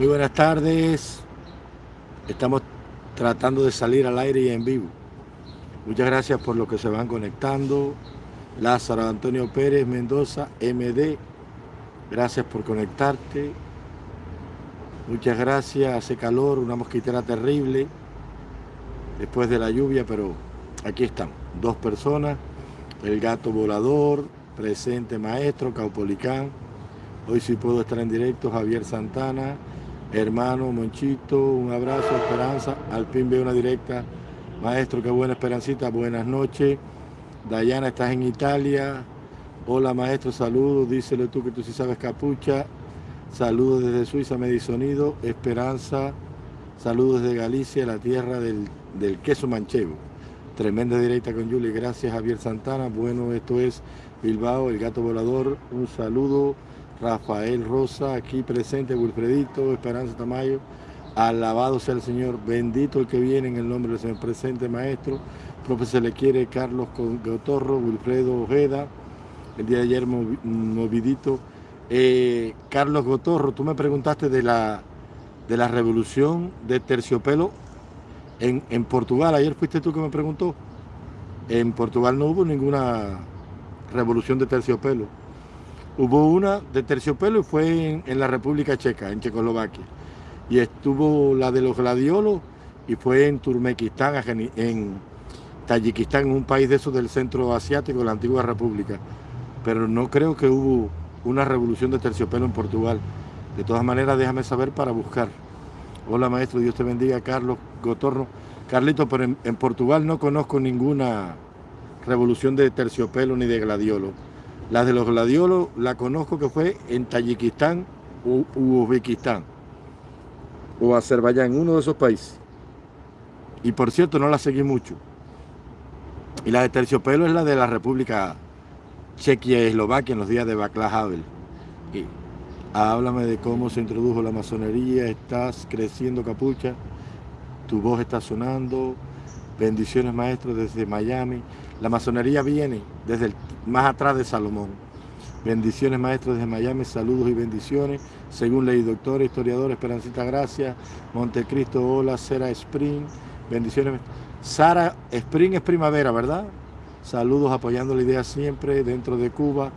Muy buenas tardes. Estamos tratando de salir al aire y en vivo. Muchas gracias por los que se van conectando. Lázaro Antonio Pérez Mendoza, MD. Gracias por conectarte. Muchas gracias. Hace calor, una mosquitera terrible después de la lluvia, pero aquí están. Dos personas. El gato volador, presente maestro, Caupolicán. Hoy sí puedo estar en directo, Javier Santana hermano Monchito, un abrazo, Esperanza, al fin una directa, maestro, qué buena Esperancita, buenas noches, Dayana, estás en Italia, hola maestro, saludos, díselo tú que tú sí sabes capucha, saludos desde Suiza, Medisonido, Esperanza, saludos desde Galicia, la tierra del, del queso manchego, tremenda directa con Juli, gracias Javier Santana, bueno, esto es Bilbao, el gato volador, un saludo, Rafael Rosa, aquí presente, Wilfredito, Esperanza Tamayo, alabado sea el Señor, bendito el que viene en el nombre del Señor. Presente, maestro, profesor le quiere Carlos Gotorro, Wilfredo Ojeda, el día de ayer movidito. Eh, Carlos Gotorro, tú me preguntaste de la, de la revolución de terciopelo en, en Portugal, ayer fuiste tú que me preguntó. En Portugal no hubo ninguna revolución de terciopelo Hubo una de terciopelo y fue en, la República Checa, en Checoslovaquia. Y estuvo la de los gladiolos y fue en Turmequistán, en Tayikistán, un país de esos del centro asiático, la antigua república. Pero no creo que hubo una revolución de terciopelo en Portugal. De todas maneras, déjame saber para buscar. Hola maestro, Dios te bendiga, Carlos Gotorno. Carlito, pero en, en Portugal no conozco ninguna revolución de terciopelo ni de gladiolo. La de los gladiolos la conozco que fue en Tayikistán u Uzbekistán o Azerbaiyán, uno de esos países. Y por cierto, no la seguí mucho. Y la de terciopelo es la de la República Chequia y Eslovaquia en los días de Václav Havel. Y háblame de cómo se introdujo la masonería, estás creciendo capucha, tu voz está sonando, bendiciones maestros desde Miami. La masonería viene desde más atrás de Salomón. Bendiciones maestros desde Miami, saludos y bendiciones. Según ley doctor, historiador, Esperancita Gracia, Montecristo, hola, Sara Spring, bendiciones. Sara Spring es primavera, ¿verdad? Saludos apoyando la idea siempre dentro de Cuba.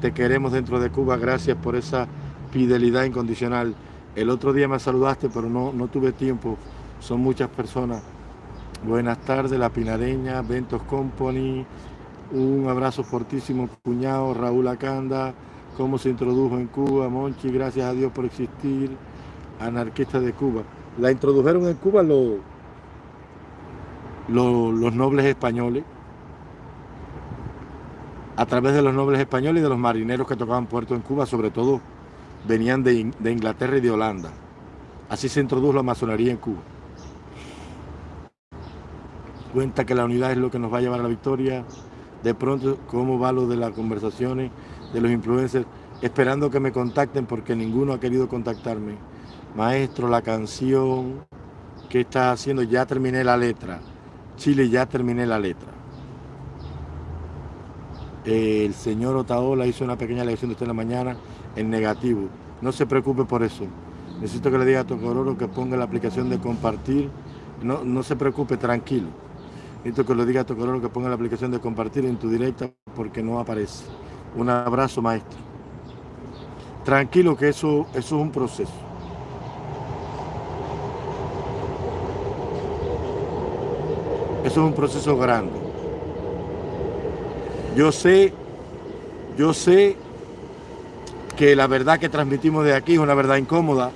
Te queremos dentro de Cuba, gracias por esa fidelidad incondicional. El otro día me saludaste, pero no tuve tiempo. Son muchas personas. Buenas tardes, La Pinareña, Ventos Company, un abrazo fortísimo, cuñado Raúl Acanda, cómo se introdujo en Cuba, Monchi, gracias a Dios por existir, anarquista de Cuba. La introdujeron en Cuba los, los, nobles españoles, a través de los nobles españoles y de los marineros que tocaban puerto en Cuba, sobre todo venían de, de Inglaterra y de Holanda. Así se introdujo la masonería en Cuba cuenta que la unidad es lo que nos va a llevar a la victoria. De pronto, cómo va lo de las conversaciones de los influencers, esperando que me contacten porque ninguno ha querido contactarme. Maestro, la canción que está haciendo, ya terminé la letra. Chile, ya terminé la letra. El señor Otaola hizo una pequeña lección de usted en la mañana en negativo. No se preocupe por eso. Necesito que le diga a Tocororo que ponga la aplicación de compartir. No, no se preocupe, tranquilo. Necesito que lo diga color que ponga la aplicación de compartir en tu directa porque no aparece. Un abrazo, maestro. Tranquilo que eso, es un proceso. Eso es un proceso grande. Yo sé, yo sé que la verdad que transmitimos de aquí es una verdad incómoda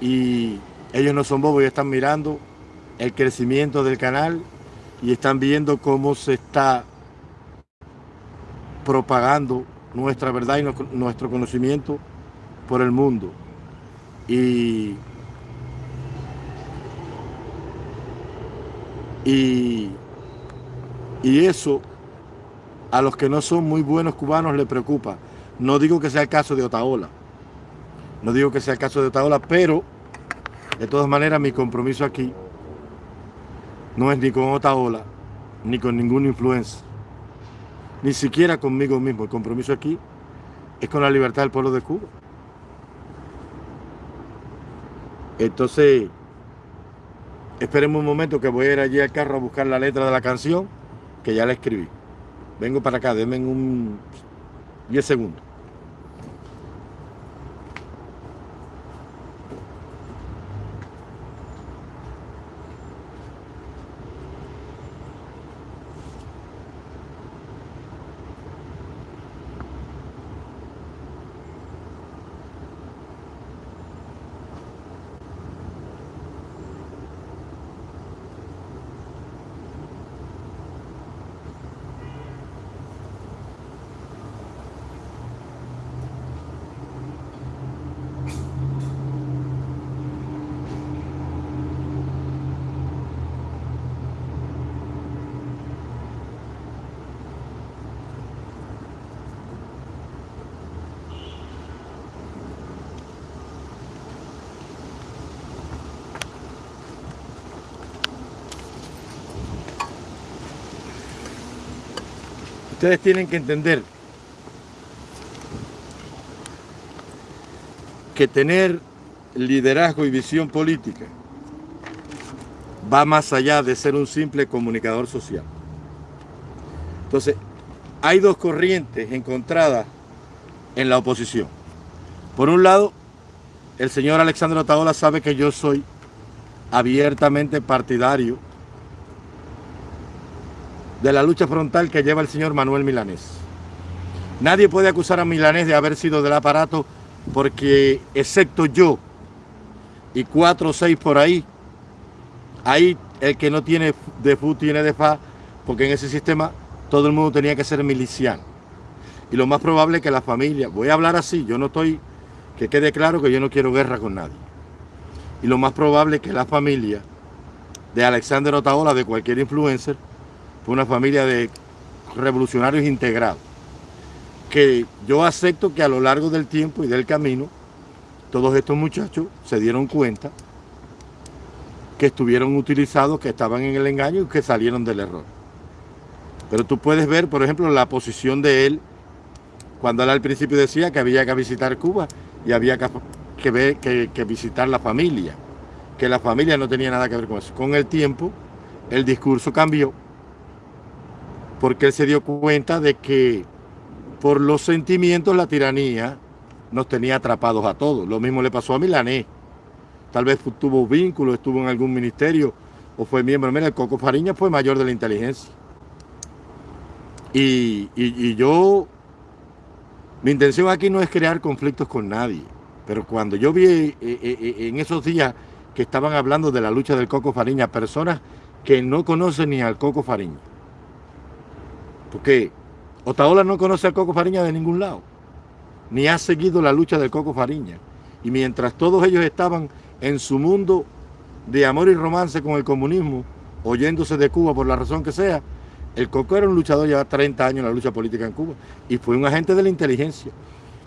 y ellos no son bobos y están mirando el crecimiento del canal y están viendo cómo se está propagando nuestra verdad y nuestro conocimiento por el mundo. Y, y, y eso a los que no son muy buenos cubanos les preocupa. No digo que sea el caso de Otaola, no digo que sea el caso de Otaola, pero de todas maneras mi compromiso aquí no es ni con Otaola, ni con ninguna influencia, ni siquiera conmigo mismo. El compromiso aquí es con la libertad del pueblo de Cuba. Entonces, esperemos un momento que voy a ir allí al carro a buscar la letra de la canción que ya la escribí. Vengo para acá, denme un 10 segundos. Ustedes tienen que entender que tener liderazgo y visión política va más allá de ser un simple comunicador social. Entonces, hay dos corrientes encontradas en la oposición. Por un lado, el señor Alexandre Otaola sabe que yo soy abiertamente partidario de la lucha frontal que lleva el señor Manuel Milanés. Nadie puede acusar a Milanés de haber sido del aparato porque, excepto yo y cuatro o seis por ahí, ahí el que no tiene de FU tiene de FA, porque en ese sistema todo el mundo tenía que ser miliciano. Y lo más probable es que la familia, voy a hablar así, yo no estoy, que quede claro que yo no quiero guerra con nadie. Y lo más probable es que la familia de Alexander Otaola, de cualquier influencer, fue una familia de revolucionarios integrados, que yo acepto que a lo largo del tiempo y del camino, todos estos muchachos se dieron cuenta que estuvieron utilizados, que estaban en el engaño y que salieron del error. Pero tú puedes ver, por ejemplo, la posición de él, cuando él al principio decía que había que visitar Cuba y había que, ver, que visitar la familia, que la familia no tenía nada que ver con eso. Con el tiempo, el discurso cambió porque él se dio cuenta de que por los sentimientos la tiranía nos tenía atrapados a todos. Lo mismo le pasó a Milanés. Tal vez tuvo vínculo, estuvo en algún ministerio o fue miembro. Mira, el Coco Fariña fue mayor de la inteligencia. Y, yo, mi intención aquí no es crear conflictos con nadie, pero cuando yo vi eh, eh, eh, en esos días que estaban hablando de la lucha del Coco Fariña, personas que no conocen ni al Coco Fariña, porque Otaola no conoce al Coco Fariña de ningún lado, ni ha seguido la lucha del Coco Fariña. Y mientras todos ellos estaban en su mundo de amor y romance con el comunismo, oyéndose de Cuba por la razón que sea, el Coco era un luchador, lleva 30 años en la lucha política en Cuba, y fue un agente de la inteligencia,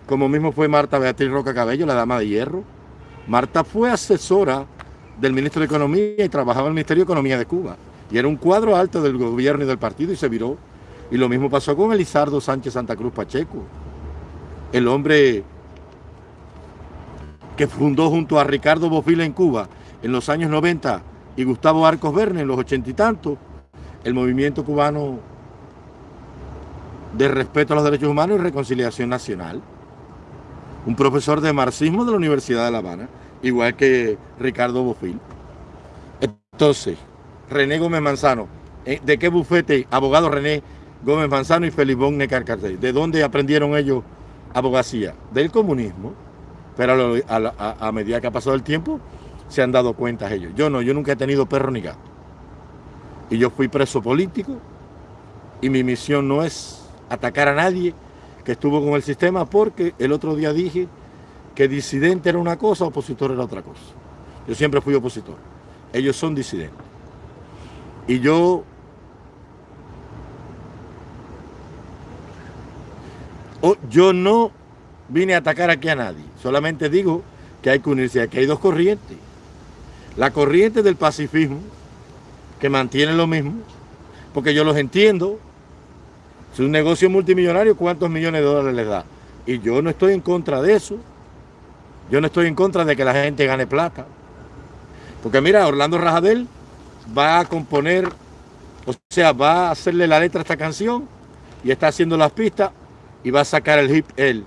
como mismo fue Marta Beatriz Roca Cabello, la dama de hierro. Marta fue asesora del ministro de Economía y trabajaba en el Ministerio de Economía de Cuba, y era un cuadro alto del gobierno y del partido, y se viró y lo mismo pasó con Elizardo Sánchez Santa Cruz Pacheco, el hombre que fundó junto a Ricardo Bofila en Cuba en los años 90 y Gustavo Arcos Verne en los ochenta y tantos, el movimiento cubano de respeto a los derechos humanos y reconciliación nacional. Un profesor de marxismo de la Universidad de La Habana, igual que Ricardo Bofil. Entonces, René Gómez Manzano, ¿eh? ¿de qué bufete, abogado René Gómez Manzano y Felibón Necarcarcey. ¿De dónde aprendieron ellos abogacía? Del comunismo. Pero a, medida que ha pasado el tiempo, se han dado cuenta ellos. Yo no, yo nunca he tenido perro ni gato. Y yo fui preso político y mi misión no es atacar a nadie que estuvo con el sistema porque el otro día dije que disidente era una cosa, opositor era otra cosa. Yo siempre fui opositor. Ellos son disidentes. Y yo yo no vine a atacar aquí a nadie, solamente digo que hay que unirse, aquí. Hay dos corrientes. La corriente del pacifismo, que mantiene lo mismo, porque yo los entiendo, es un negocio multimillonario, ¿cuántos millones de dólares les da? Y yo no estoy en contra de eso, yo no estoy en contra de que la gente gane plata, Porque mira, Orlando Rajadel va a componer, o sea, va a hacerle la letra a esta canción y está haciendo las pistas y va a sacar el hip él.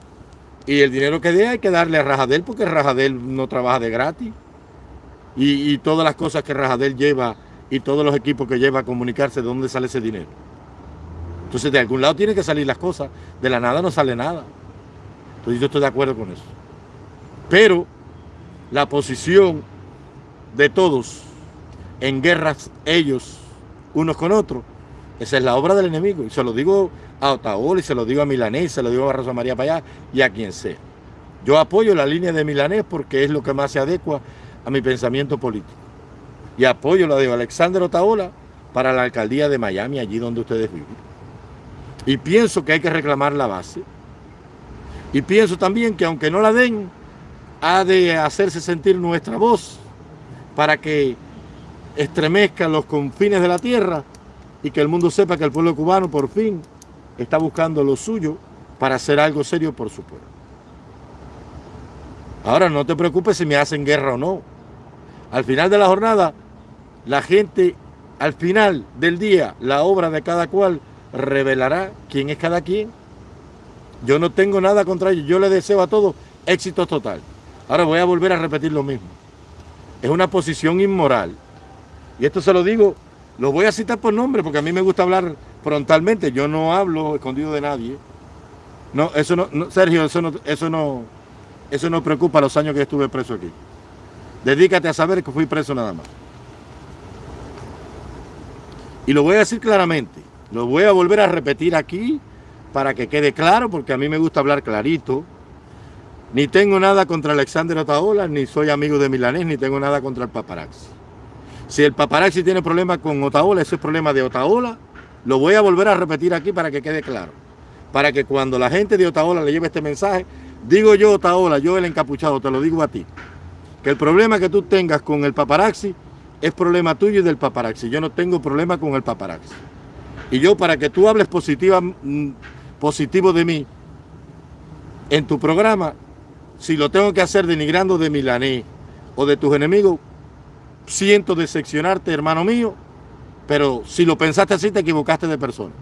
Y el dinero que dé hay que darle a Rajadel porque Rajadel no trabaja de gratis. Y, todas las cosas que Rajadel lleva y todos los equipos que lleva a comunicarse, ¿de dónde sale ese dinero? Entonces de algún lado tienen que salir las cosas. De la nada no sale nada. Entonces yo estoy de acuerdo con eso. Pero la posición de todos en guerras ellos unos con otros, esa es la obra del enemigo. Y se lo digo a Otaola, y se lo digo a Milanés, se lo digo a Rosa María Payá y a quien sea. Yo apoyo la línea de Milanés porque es lo que más se adecua a mi pensamiento político. Y apoyo la de Alexander Otaola para la alcaldía de Miami, allí donde ustedes viven. Y pienso que hay que reclamar la base. Y pienso también que aunque no la den, ha de hacerse sentir nuestra voz para que estremezcan los confines de la tierra y que el mundo sepa que el pueblo cubano por fin está buscando lo suyo para hacer algo serio por su pueblo. Ahora no te preocupes si me hacen guerra o no. Al final de la jornada, la gente, al final del día, la obra de cada cual revelará quién es cada quien. Yo no tengo nada contra ellos. Yo les deseo a todos éxito total. Ahora voy a volver a repetir lo mismo. Es una posición inmoral. Y esto se lo digo, lo voy a citar por nombre porque a mí me gusta hablar frontalmente. Yo no hablo escondido de nadie. No, eso no, Sergio, eso no, eso no, eso no preocupa los años que estuve preso aquí. Dedícate a saber que fui preso nada más. Y lo voy a decir claramente. Lo voy a volver a repetir aquí para que quede claro, porque a mí me gusta hablar clarito. Ni tengo nada contra Alexander Otaola, ni soy amigo de Milanés, ni tengo nada contra el paparazzi. Si el paparazzi tiene problemas con Otaola, ese es problema de Otaola. Lo voy a volver a repetir aquí para que quede claro. Para que cuando la gente de Otaola le lleve este mensaje, digo yo Otaola, yo el encapuchado, te lo digo a ti. Que el problema que tú tengas con el paparazzi es problema tuyo y del paparazzi. Yo no tengo problema con el paparazzi. Y yo para que tú hables positiva, mm, positivo de mí en tu programa, si lo tengo que hacer denigrando de Milané o de tus enemigos, siento decepcionarte, hermano mío, pero si lo pensaste así, te equivocaste de persona.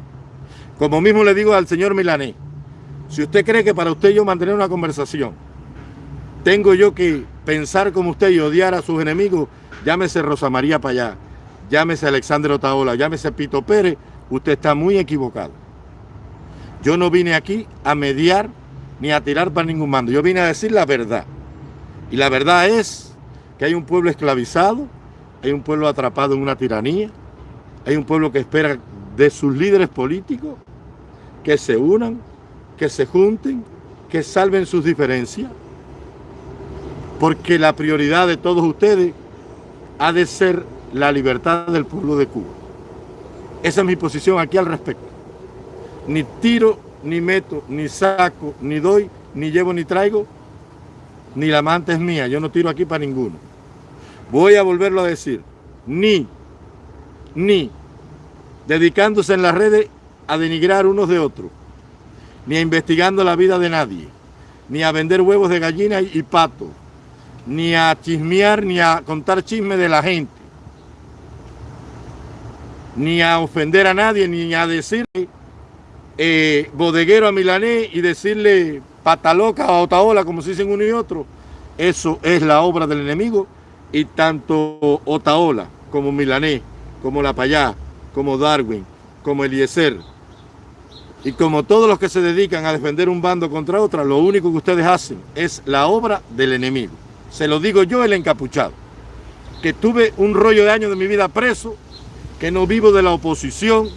Como mismo le digo al señor Milané, si usted cree que para usted yo mantener una conversación, tengo yo que pensar como usted y odiar a sus enemigos, llámese Rosa María Payá, llámese Alexandre Otaola, llámese Pito Pérez, usted está muy equivocado. Yo no vine aquí a mediar ni a tirar para ningún mando. Yo vine a decir la verdad. Y la verdad es que hay un pueblo esclavizado, hay un pueblo atrapado en una tiranía, hay un pueblo que espera de sus líderes políticos que se unan, que se junten, que salven sus diferencias, porque la prioridad de todos ustedes ha de ser la libertad del pueblo de Cuba. Esa es mi posición aquí al respecto. Ni tiro ni meto, ni saco, ni doy, ni llevo, ni traigo, ni la manta es mía. Yo no tiro aquí para ninguno. Voy a volverlo a decir. Ni, ni, dedicándose en las redes a denigrar unos de otros, ni a investigando la vida de nadie, ni a vender huevos de gallina y, pato, ni a chismear, ni a contar chisme de la gente, ni a ofender a nadie, ni a decirle eh, bodeguero a Milané y decirle pataloca a Otaola, como se dicen uno y otro, eso es la obra del enemigo y tanto Otaola como Milané, como La Payá, como Darwin, como Eliezer y como todos los que se dedican a defender un bando contra otra, lo único que ustedes hacen es la obra del enemigo. Se lo digo yo, el encapuchado, que tuve un rollo de años de mi vida preso, que no vivo de la oposición,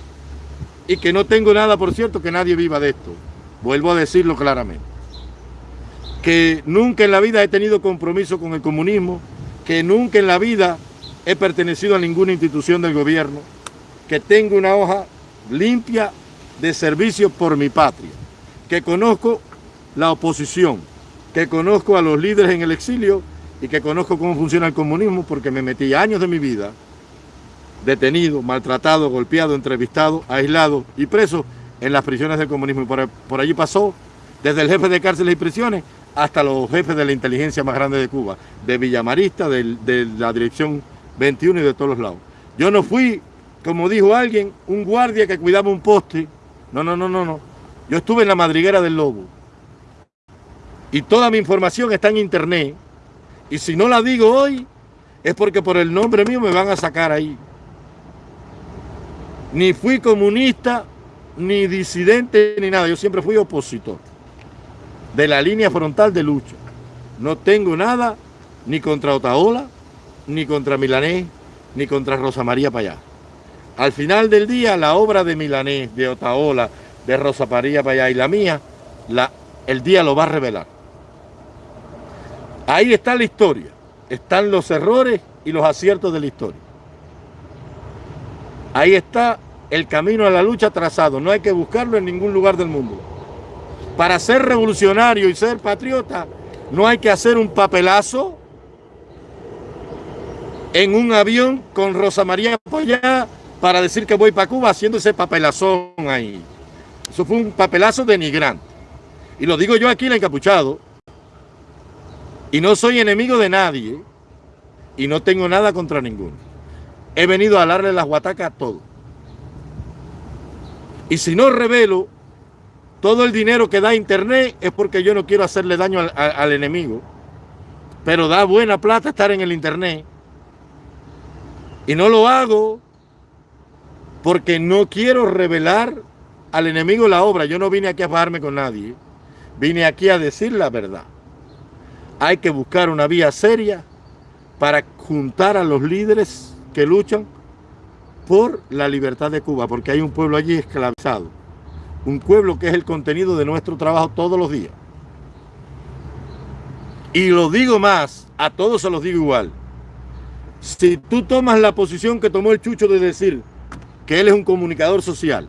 y que no tengo nada, por cierto, que nadie viva de esto. Vuelvo a decirlo claramente. Que nunca en la vida he tenido compromiso con el comunismo, que nunca en la vida he pertenecido a ninguna institución del gobierno, que tengo una hoja limpia de servicio por mi patria, que conozco la oposición, que conozco a los líderes en el exilio y que conozco cómo funciona el comunismo porque me metí años de mi vida detenido, maltratado, golpeado, entrevistado, aislado y preso en las prisiones del comunismo. Y por, allí pasó desde el jefe de cárceles y prisiones hasta los jefes de la inteligencia más grande de Cuba, de Villamarista, de, de la dirección 21 y de todos los lados. Yo no fui, como dijo alguien, un guardia que cuidaba un poste. No, no, no, no, no. Yo estuve en la madriguera del lobo. Y toda mi información está en internet. Y si no la digo hoy, es porque por el nombre mío me van a sacar ahí. Ni fui comunista, ni disidente, ni nada. Yo siempre fui opositor de la línea frontal de lucha. No tengo nada ni contra Otaola, ni contra Milanés, ni contra Rosa María Payá. Al final del día, la obra de Milanés, de Otaola, de Rosa María Payá y la mía, la, el día lo va a revelar. Ahí está la historia. Están los errores y los aciertos de la historia. Ahí está el camino a la lucha trazado. No hay que buscarlo en ningún lugar del mundo. Para ser revolucionario y ser patriota, no hay que hacer un papelazo en un avión con Rosa María Pollá para decir que voy para Cuba haciendo ese papelazón ahí. Eso fue un papelazo denigrante. Y lo digo yo aquí, el encapuchado, y no soy enemigo de nadie. Y no tengo nada contra ninguno. He venido a darle las guatacas a todos. Y si no revelo todo el dinero que da internet es porque yo no quiero hacerle daño al, al, enemigo. Pero da buena plata estar en el internet. Y no lo hago porque no quiero revelar al enemigo la obra. Yo no vine aquí a bajarme con nadie. Vine aquí a decir la verdad hay que buscar una vía seria para juntar a los líderes que luchan por la libertad de Cuba, porque hay un pueblo allí esclavizado, un pueblo que es el contenido de nuestro trabajo todos los días. Y lo digo más, a todos se los digo igual. Si tú tomas la posición que tomó el Chucho de decir que él es un comunicador social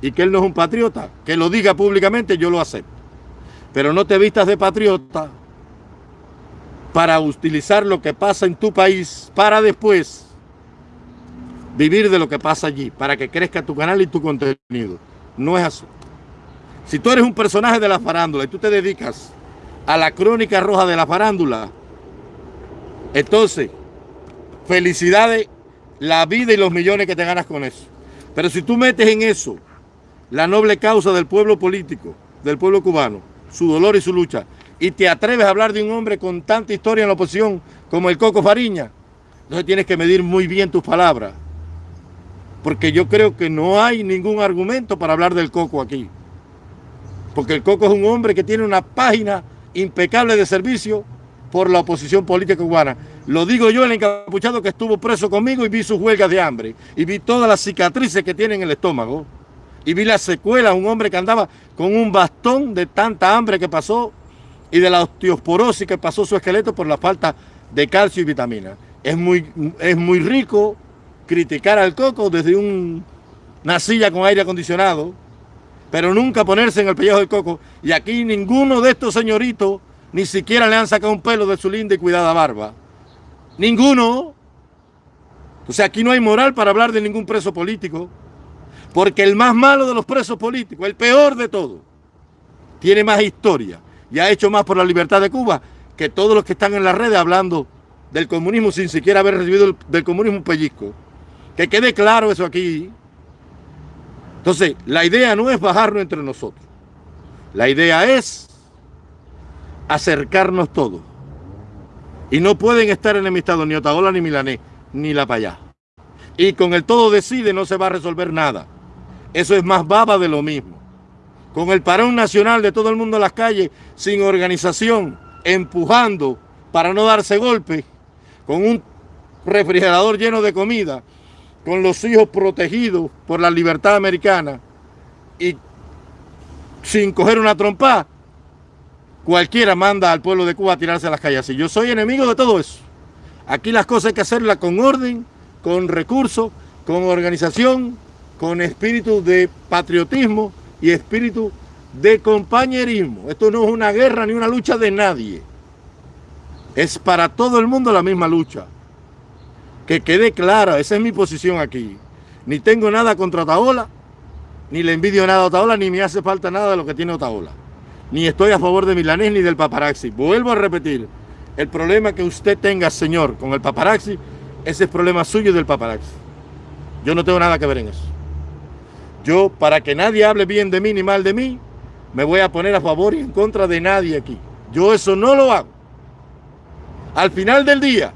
y que él no es un patriota, que lo diga públicamente, yo lo acepto. Pero no te vistas de patriota para utilizar lo que pasa en tu país para después vivir de lo que pasa allí, para que crezca tu canal y tu contenido. No es así. Si tú eres un personaje de la farándula y tú te dedicas a la crónica roja de la farándula, entonces, felicidades, la vida y los millones que te ganas con eso. Pero si tú metes en eso la noble causa del pueblo político, del pueblo cubano, su dolor y su lucha, y te atreves a hablar de un hombre con tanta historia en la oposición como el Coco Fariña, entonces tienes que medir muy bien tus palabras. Porque yo creo que no hay ningún argumento para hablar del Coco aquí. Porque el Coco es un hombre que tiene una página impecable de servicio por la oposición política cubana. Lo digo yo, el encapuchado que estuvo preso conmigo y vi sus huelgas de hambre. Y vi todas las cicatrices que tiene en el estómago. Y vi las secuelas, un hombre que andaba con un bastón de tanta hambre que pasó y de la osteoporosis que pasó su esqueleto por la falta de calcio y vitamina. Es muy, es muy rico criticar al coco desde un, una silla con aire acondicionado, pero nunca ponerse en el pellejo del coco. Y aquí ninguno de estos señoritos ni siquiera le han sacado un pelo de su linda y cuidada barba. Ninguno. O sea, aquí no hay moral para hablar de ningún preso político, porque el más malo de los presos políticos, el peor de todos, tiene más historia y ha hecho más por la libertad de Cuba que todos los que están en las redes hablando del comunismo sin siquiera haber recibido del comunismo un pellizco. Que quede claro eso aquí. Entonces, la idea no es bajarnos entre nosotros. La idea es acercarnos todos. Y no pueden estar enemistados ni Otaola ni Milanés, ni La Payá. Y con el todo decide no se va a resolver nada. Eso es más baba de lo mismo con el parón nacional de todo el mundo en las calles, sin organización, empujando para no darse golpe, con un refrigerador lleno de comida, con los hijos protegidos por la libertad americana y sin coger una trompa, cualquiera manda al pueblo de Cuba a tirarse a las calles. Y yo soy enemigo de todo eso. Aquí las cosas hay que hacerlas con orden, con recursos, con organización, con espíritu de patriotismo, y espíritu de compañerismo. Esto no es una guerra ni una lucha de nadie. Es para todo el mundo la misma lucha. Que quede clara, esa es mi posición aquí. Ni tengo nada contra Otaola, ni le envidio nada a Otaola, ni me hace falta nada de lo que tiene Otaola. Ni estoy a favor de Milanés ni del paparazzi. Vuelvo a repetir, el problema que usted tenga, señor, con el paparazzi, ese es problema suyo y del paparazzi. Yo no tengo nada que ver en eso. Yo, para que nadie hable bien de mí ni mal de mí, me voy a poner a favor y en contra de nadie aquí. Yo eso no lo hago. Al final del día,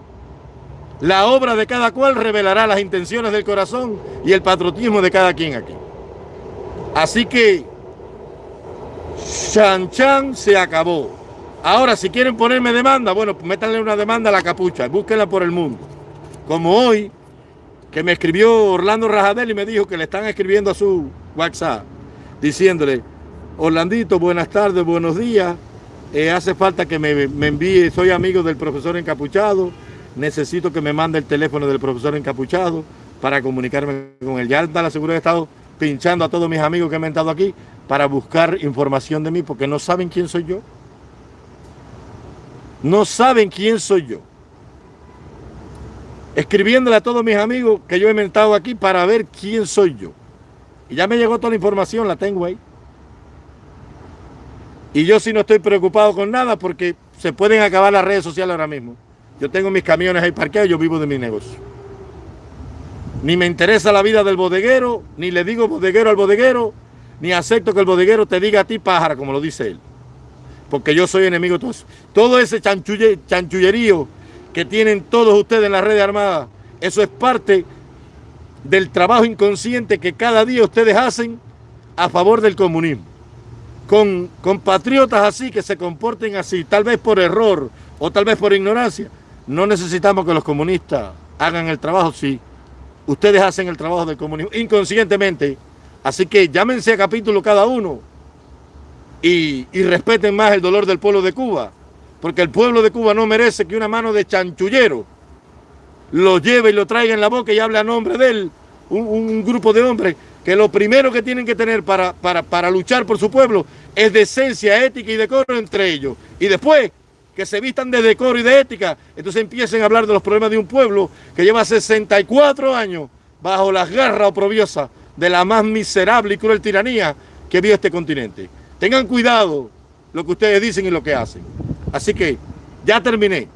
la obra de cada cual revelará las intenciones del corazón y el patriotismo de cada quien aquí. Así que, Chan Chan se acabó. Ahora, si quieren ponerme demanda, bueno, pues métanle una demanda a la capucha, búsquenla por el mundo. Como hoy, que me escribió Orlando Rajadel y me dijo que le están escribiendo a su WhatsApp, diciéndole, Orlandito, buenas tardes, buenos días, eh, hace falta que me, me, envíe, soy amigo del profesor encapuchado, necesito que me mande el teléfono del profesor encapuchado para comunicarme con él. Ya está la Seguridad de Estado pinchando a todos mis amigos que me han estado aquí para buscar información de mí porque no saben quién soy yo. No saben quién soy yo. Escribiéndole a todos mis amigos que yo he inventado aquí para ver quién soy yo. Y ya me llegó toda la información, la tengo ahí. Y yo sí no estoy preocupado con nada porque se pueden acabar las redes sociales ahora mismo. Yo tengo mis camiones ahí parqueados, yo vivo de mi negocio. Ni me interesa la vida del bodeguero, ni le digo bodeguero al bodeguero, ni acepto que el bodeguero te diga a ti pájara, como lo dice él. Porque yo soy enemigo de todo eso. Todo ese chanchullerío que tienen todos ustedes en la red armada, eso es parte del trabajo inconsciente que cada día ustedes hacen a favor del comunismo. Con, con patriotas así, que se comporten así, tal vez por error o tal vez por ignorancia, no necesitamos que los comunistas hagan el trabajo, sí. Ustedes hacen el trabajo del comunismo inconscientemente. Así que llámense a capítulo cada uno y, y, respeten más el dolor del pueblo de Cuba. Porque el pueblo de Cuba no merece que una mano de chanchullero lo lleve y lo traiga en la boca y hable a nombre de él. Un, un grupo de hombres que lo primero que tienen que tener para, para, para luchar por su pueblo es decencia, ética y decoro entre ellos. Y después que se vistan de decoro y de ética, entonces empiecen a hablar de los problemas de un pueblo que lleva 64 años bajo las garras oprobiosas de la más miserable y cruel tiranía que vio este continente. Tengan cuidado lo que ustedes dicen y lo que hacen. Así que ya terminé.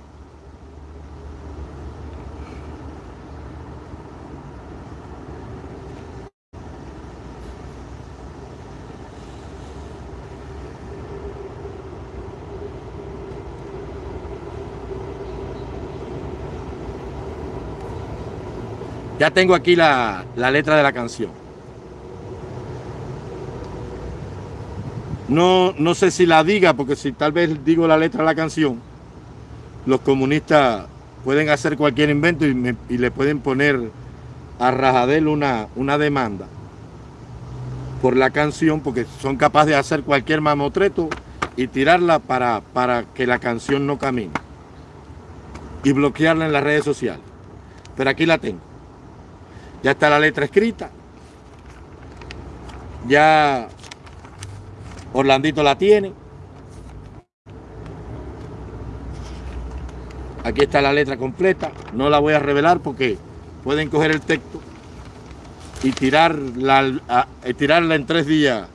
Ya tengo aquí la, la, letra de la canción. No, no sé si la diga, porque si tal vez digo la letra de la canción, los comunistas pueden hacer cualquier invento y, me, y le pueden poner a Rajadel una, una demanda por la canción, porque son capaces de hacer cualquier mamotreto y tirarla para, para que la canción no camine y bloquearla en las redes sociales. Pero aquí la tengo. Ya está la letra escrita. Ya Orlandito la tiene. Aquí está la letra completa. No la voy a revelar porque pueden coger el texto y tirarla, tirarla en tres días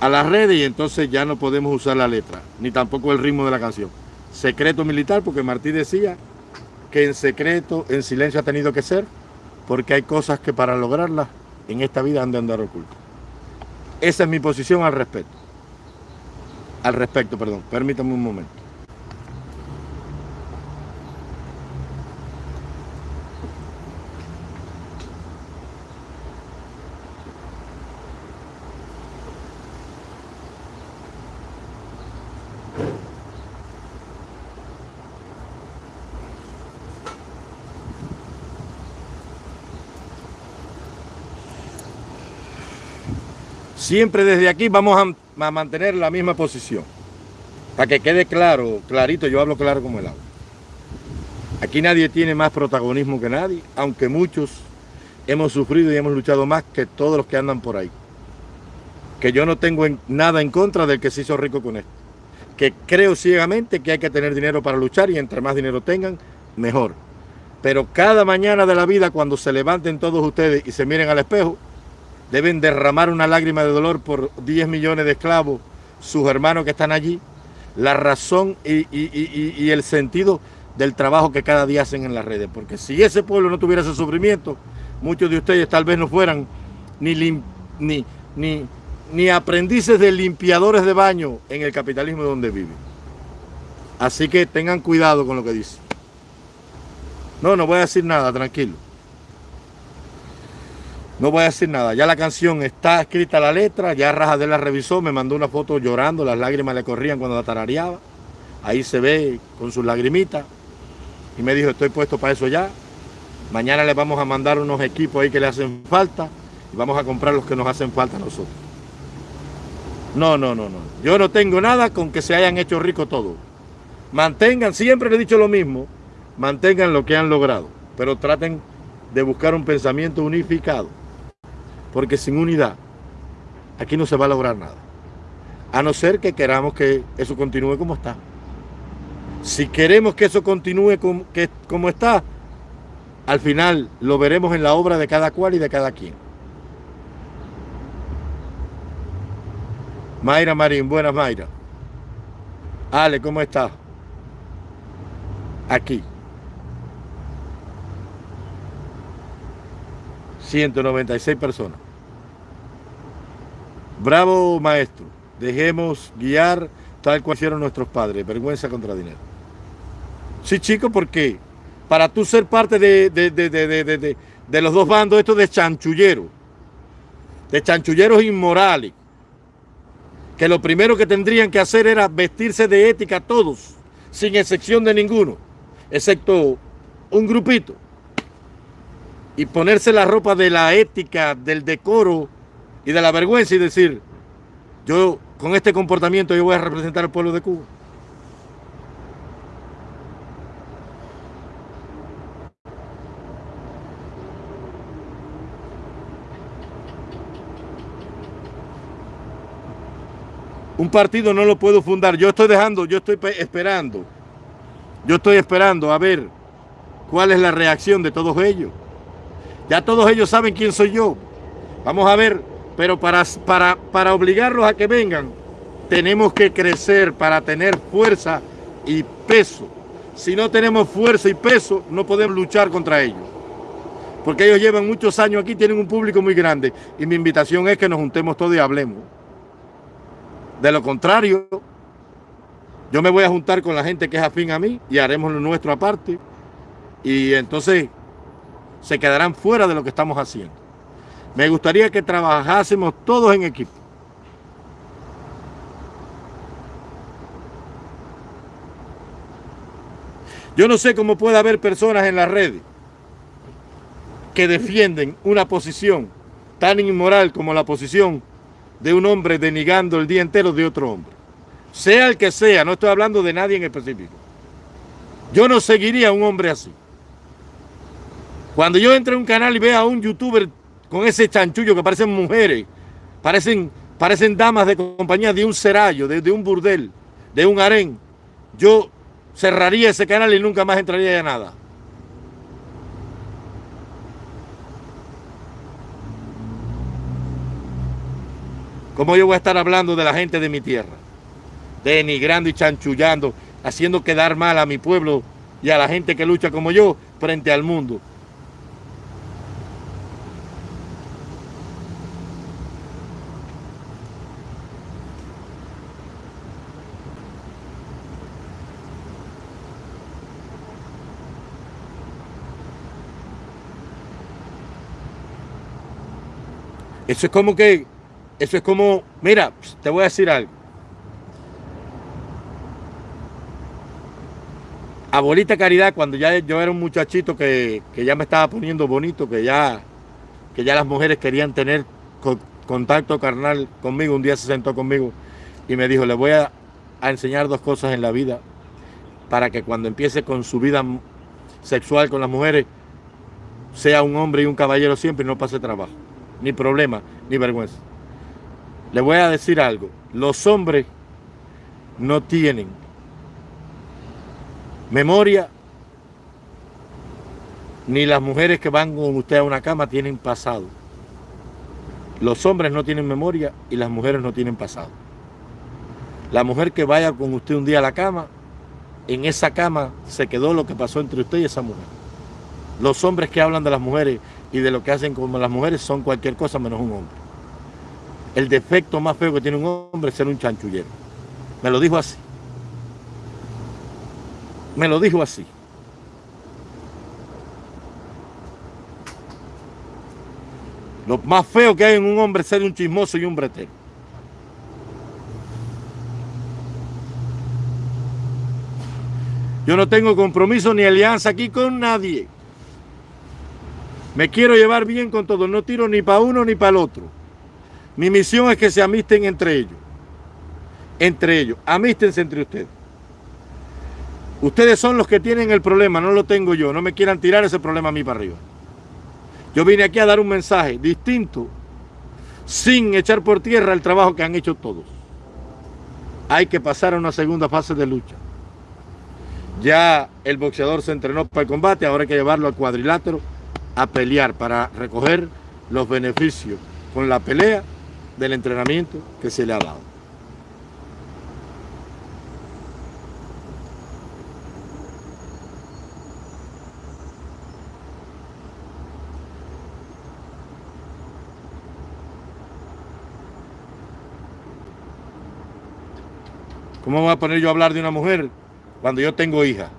a las redes y entonces ya no podemos usar la letra, ni tampoco el ritmo de la canción. Secreto militar, porque Martí decía que en secreto, en silencio ha tenido que ser, porque hay cosas que para lograrlas en esta vida han de andar ocultas. Esa es mi posición al respecto. Al respecto, perdón. Permítame un momento. Siempre desde aquí vamos a, mantener la misma posición. Para que quede claro, clarito, yo hablo claro como el agua. Aquí nadie tiene más protagonismo que nadie, aunque muchos hemos sufrido y hemos luchado más que todos los que andan por ahí. Que yo no tengo en, nada en contra del que se hizo rico con esto. Que creo ciegamente que hay que tener dinero para luchar y entre más dinero tengan, mejor. Pero cada mañana de la vida, cuando se levanten todos ustedes y se miren al espejo, deben derramar una lágrima de dolor por 10 millones de esclavos, sus hermanos que están allí, la razón y, el sentido del trabajo que cada día hacen en las redes. Porque si ese pueblo no tuviera ese sufrimiento, muchos de ustedes tal vez no fueran ni, ni, ni, ni aprendices de limpiadores de baño en el capitalismo donde viven. Así que tengan cuidado con lo que dicen. No, no voy a decir nada, tranquilo. No voy a decir nada. Ya la canción está escrita la letra, ya Rajadel la revisó, me mandó una foto llorando, las lágrimas le corrían cuando la tarareaba. Ahí se ve con sus lagrimitas. Y me dijo, estoy puesto para eso ya. Mañana le vamos a mandar unos equipos ahí que le hacen falta y vamos a comprar los que nos hacen falta a nosotros. No, no, no, no. Yo no tengo nada con que se hayan hecho ricos todos. Mantengan, siempre le he dicho lo mismo, mantengan lo que han logrado, pero traten de buscar un pensamiento unificado porque sin unidad aquí no se va a lograr nada. A no ser que queramos que eso continúe como está. Si queremos que eso continúe como, como está, al final lo veremos en la obra de cada cual y de cada quien. Mayra Marín, buenas Mayra. Ale, ¿cómo estás? Aquí. 196 personas. Bravo maestro, dejemos guiar tal cual hicieron nuestros padres, vergüenza contra dinero. Sí, chico, porque para tú ser parte de, de, los dos bandos, esto de chanchulleros, de chanchulleros inmorales, que lo primero que tendrían que hacer era vestirse de ética todos, sin excepción de ninguno, excepto un grupito y ponerse la ropa de la ética, del decoro y de la vergüenza y decir, yo con este comportamiento yo voy a representar al pueblo de Cuba. Un partido no lo puedo fundar. Yo estoy dejando, yo estoy esperando. Yo estoy esperando a ver cuál es la reacción de todos ellos. Ya todos ellos saben quién soy yo. Vamos a ver, pero para, para, para obligarlos a que vengan, tenemos que crecer para tener fuerza y peso. Si no tenemos fuerza y peso, no podemos luchar contra ellos. Porque ellos llevan muchos años aquí, tienen un público muy grande. Y mi invitación es que nos juntemos todos y hablemos. De lo contrario, yo me voy a juntar con la gente que es afín a mí y haremos lo nuestro aparte. Y entonces se quedarán fuera de lo que estamos haciendo. Me gustaría que trabajásemos todos en equipo. Yo no sé cómo puede haber personas en las redes que defienden una posición tan inmoral como la posición de un hombre denigando el día entero de otro hombre. Sea el que sea, no estoy hablando de nadie en específico. Yo no seguiría a un hombre así. Cuando yo entre a un canal y vea a un youtuber con ese chanchullo que parecen mujeres, parecen, parecen damas de compañía de un serallo, de, un burdel, de un harén, yo cerraría ese canal y nunca más entraría a nada. ¿Cómo yo voy a estar hablando de la gente de mi tierra? Denigrando y chanchullando, haciendo quedar mal a mi pueblo y a la gente que lucha como yo frente al mundo. Eso es como que, eso es como, mira, te voy a decir algo. Abuelita Caridad, cuando ya yo era un muchachito que, ya me estaba poniendo bonito, que ya, que ya las mujeres querían tener contacto carnal conmigo, un día se sentó conmigo y me dijo, le voy a, a enseñar dos cosas en la vida para que cuando empiece con su vida sexual con las mujeres, sea un hombre y un caballero siempre y no pase trabajo ni problema, ni vergüenza. Le voy a decir algo. Los hombres no tienen memoria, ni las mujeres que van con usted a una cama tienen pasado. Los hombres no tienen memoria y las mujeres no tienen pasado. La mujer que vaya con usted un día a la cama, en esa cama se quedó lo que pasó entre usted y esa mujer. Los hombres que hablan de las mujeres y de lo que hacen como las mujeres son cualquier cosa menos un hombre. El defecto más feo que tiene un hombre es ser un chanchullero. Me lo dijo así. Me lo dijo así. Lo más feo que hay en un hombre es ser un chismoso y un bretero. Yo no tengo compromiso ni alianza aquí con nadie. Me quiero llevar bien con todos. No tiro ni para uno ni para el otro. Mi misión es que se amisten entre ellos. Entre ellos. Amístense entre ustedes. Ustedes son los que tienen el problema, no lo tengo yo. No me quieran tirar ese problema a mí para arriba. Yo vine aquí a dar un mensaje distinto, sin echar por tierra el trabajo que han hecho todos. Hay que pasar a una segunda fase de lucha. Ya el boxeador se entrenó para el combate, ahora hay que llevarlo al cuadrilátero a pelear para recoger los beneficios con la pelea del entrenamiento que se le ha dado. ¿Cómo voy a poner yo a hablar de una mujer cuando yo tengo hija?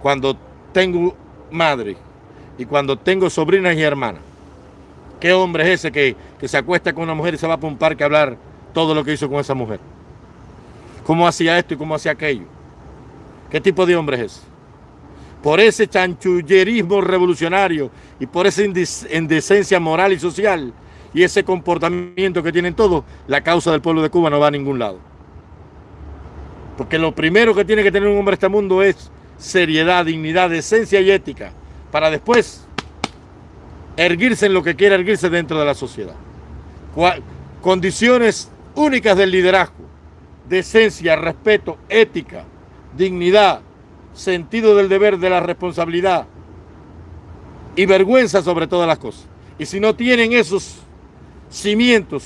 Cuando tengo madre y cuando tengo sobrinas y hermanas. ¿Qué hombre es ese que, se acuesta con una mujer y se va para un parque a hablar todo lo que hizo con esa mujer? ¿Cómo hacía esto y cómo hacía aquello? ¿Qué tipo de hombre es ese? Por ese chanchullerismo revolucionario y por esa indecencia moral y social y ese comportamiento que tienen todos, la causa del pueblo de Cuba no va a ningún lado. Porque lo primero que tiene que tener un hombre en este mundo es seriedad, dignidad, decencia y ética para después erguirse en lo que quiera erguirse dentro de la sociedad. Condiciones únicas del liderazgo, decencia, respeto, ética, dignidad, sentido del deber, de la responsabilidad y vergüenza sobre todas las cosas. Y si no tienen esos cimientos,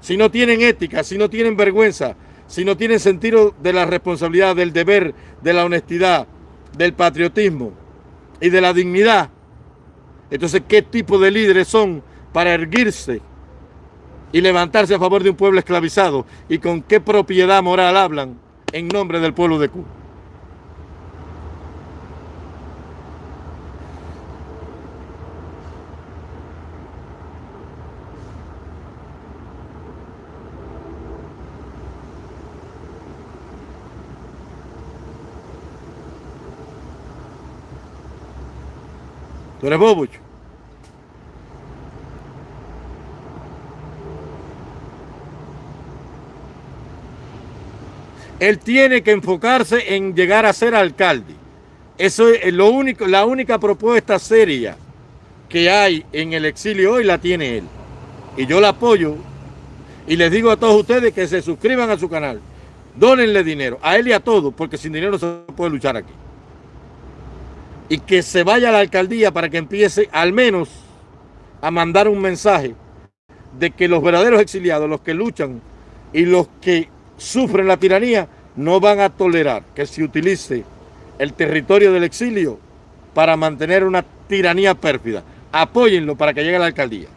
si no tienen ética, si no tienen vergüenza, si no tienen sentido de la responsabilidad, del deber, de la honestidad, del patriotismo, y de la dignidad. Entonces, ¿qué tipo de líderes son para erguirse y levantarse a favor de un pueblo esclavizado? ¿Y con qué propiedad moral hablan en nombre del pueblo de Cuba? ¿Tú eres bobucho? Él tiene que enfocarse en llegar a ser alcalde. Eso es lo único, la única propuesta seria que hay en el exilio hoy la tiene él. Y yo la apoyo y les digo a todos ustedes que se suscriban a su canal. Dónenle dinero, a él y a todos, porque sin dinero se puede luchar aquí y que se vaya a la alcaldía para que empiece al menos a mandar un mensaje de que los verdaderos exiliados, los que luchan y los que sufren la tiranía, no van a tolerar que se utilice el territorio del exilio para mantener una tiranía pérfida. Apóyenlo para que llegue a la alcaldía.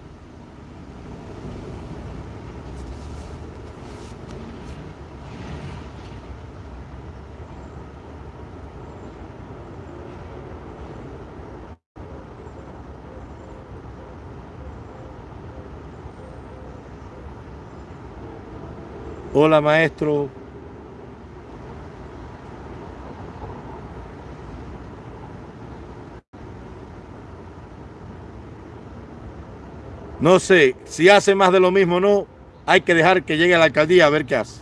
Hola maestro. No sé, si hace más de lo mismo o no, hay que dejar que llegue a la alcaldía a ver qué hace.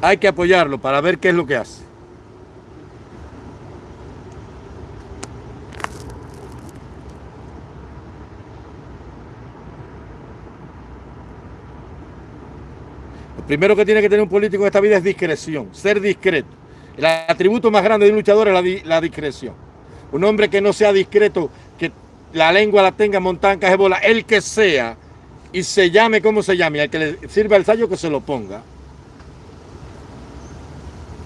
Hay que apoyarlo para ver qué es lo que hace. Primero que tiene que tener un político en esta vida es discreción, ser discreto. El atributo más grande de un luchador es la, discreción. Un hombre que no sea discreto, que la lengua la tenga montada en el que sea, y se llame como se llame, al que le sirva el sallo que se lo ponga.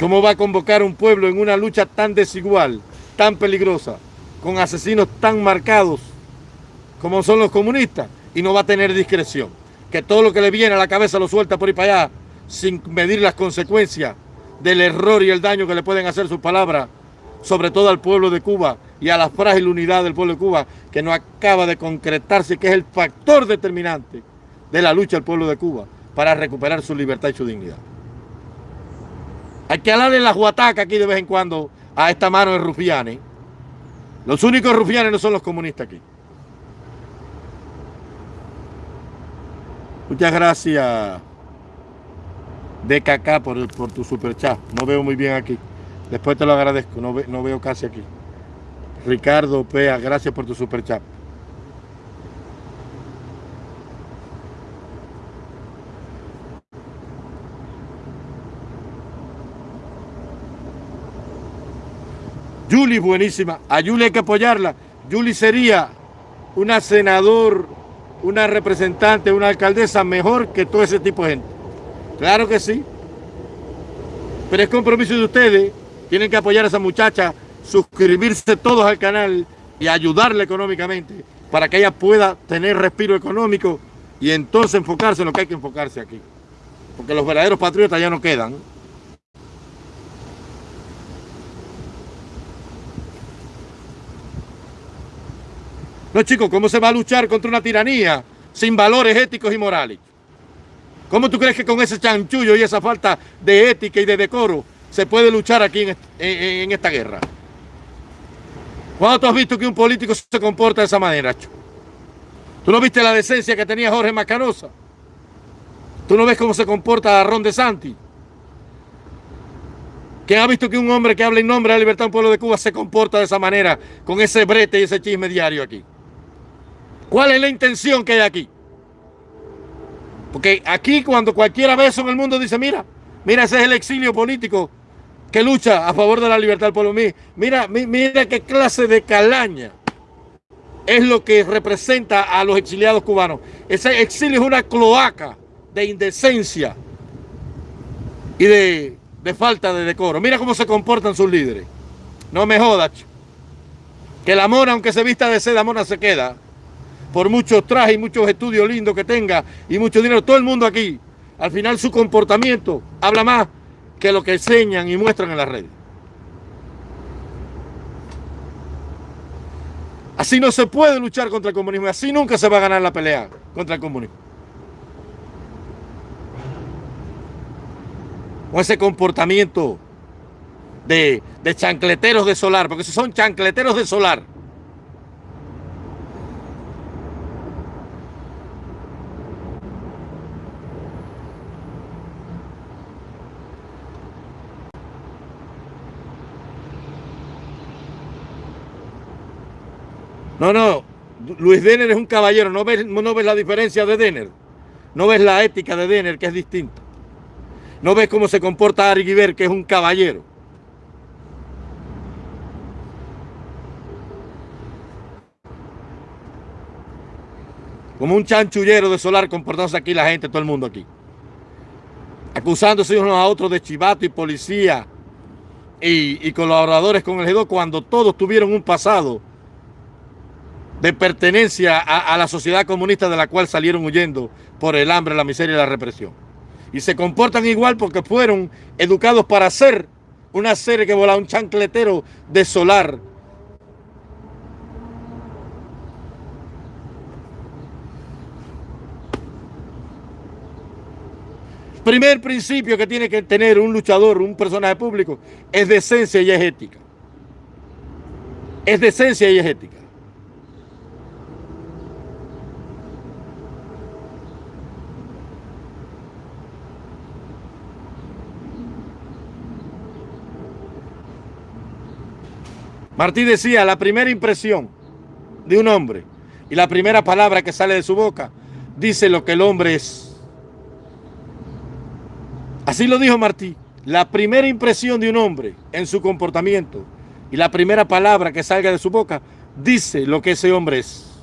¿Cómo va a convocar un pueblo en una lucha tan desigual, tan peligrosa, con asesinos tan marcados como son los comunistas? Y no va a tener discreción. Que todo lo que le viene a la cabeza lo suelta por ahí para allá, sin medir las consecuencias del error y el daño que le pueden hacer sus palabras, sobre todo al pueblo de Cuba y a la frágil unidad del pueblo de Cuba, que no acaba de concretarse, que es el factor determinante de la lucha del pueblo de Cuba para recuperar su libertad y su dignidad. Hay que hablarle la juataca aquí de vez en cuando a esta mano de rufianes. Los únicos rufianes no son los comunistas aquí. Muchas gracias, DKK, por, por tu super chat. No veo muy bien aquí. Después te lo agradezco, no, no veo casi aquí. Ricardo Pea, gracias por tu super chat. Julie buenísima. A Julie hay que apoyarla. Julie sería una senador, una representante, una alcaldesa mejor que todo ese tipo de gente. Claro que sí. Pero es compromiso de ustedes. Tienen que apoyar a esa muchacha, suscribirse todos al canal y ayudarla económicamente para que ella pueda tener respiro económico y entonces enfocarse en lo que hay que enfocarse aquí. Porque los verdaderos patriotas ya no quedan. No, chicos, ¿cómo se va a luchar contra una tiranía sin valores éticos y morales? ¿Cómo tú crees que con ese chanchullo y esa falta de ética y de decoro se puede luchar aquí en, esta guerra? ¿Cuándo tú has visto que un político se comporta de esa manera, ¿Tú no viste la decencia que tenía Jorge Macanosa? ¿Tú no ves cómo se comporta Ron de Santi? ¿Quién ha visto que un hombre que habla en nombre de la libertad del pueblo de Cuba se comporta de esa manera, con ese brete y ese chisme diario aquí? ¿Cuál es la intención que hay aquí? Porque aquí cuando cualquiera ve eso en el mundo dice, mira, mira, ese es el exilio político que lucha a favor de la libertad del pueblo. Mira, mira qué clase de calaña es lo que representa a los exiliados cubanos. Ese exilio es una cloaca de indecencia y de, de falta de decoro. Mira cómo se comportan sus líderes. No me jodas. Que la mona, aunque se vista de seda, mona se queda por muchos trajes y muchos estudios lindos que tenga y mucho dinero, todo el mundo aquí, al final su comportamiento habla más que lo que enseñan y muestran en las redes. Así no se puede luchar contra el comunismo, así nunca se va a ganar la pelea contra el comunismo. Con ese comportamiento de, de chancleteros de solar, porque si son chancleteros de solar, No, no, Luis Denner es un caballero, no ves, no ves la diferencia de Denner, no ves la ética de Denner que es distinta, no ves cómo se comporta Ari que es un caballero. Como un chanchullero de solar comportándose aquí la gente, todo el mundo aquí. Acusándose unos a otros de chivato y policía y, colaboradores con el G2 cuando todos tuvieron un pasado de pertenencia a, la sociedad comunista de la cual salieron huyendo por el hambre, la miseria y la represión. Y se comportan igual porque fueron educados para ser una serie que volaba un chancletero de solar. Primer principio que tiene que tener un luchador, un personaje público, es decencia y es ética. Es decencia y es ética. Martí decía, la primera impresión de un hombre y la primera palabra que sale de su boca dice lo que el hombre es. Así lo dijo Martí. La primera impresión de un hombre en su comportamiento y la primera palabra que salga de su boca dice lo que ese hombre es.